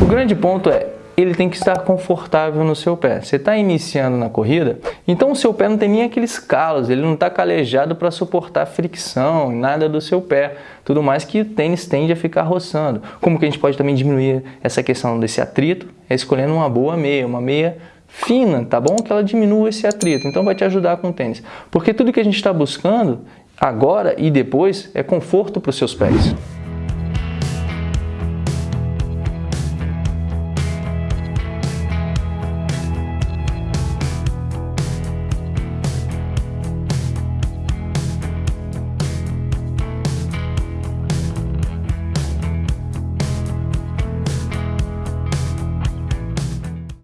O grande ponto é, ele tem que estar confortável no seu pé. Você está iniciando na corrida, então o seu pé não tem nem aqueles calos, ele não está calejado para suportar fricção, nada do seu pé. Tudo mais que o tênis tende a ficar roçando. Como que a gente pode também diminuir essa questão desse atrito? É escolhendo uma boa meia, uma meia fina, tá bom? Que ela diminua esse atrito, então vai te ajudar com o tênis. Porque tudo que a gente está buscando agora e depois é conforto para os seus pés.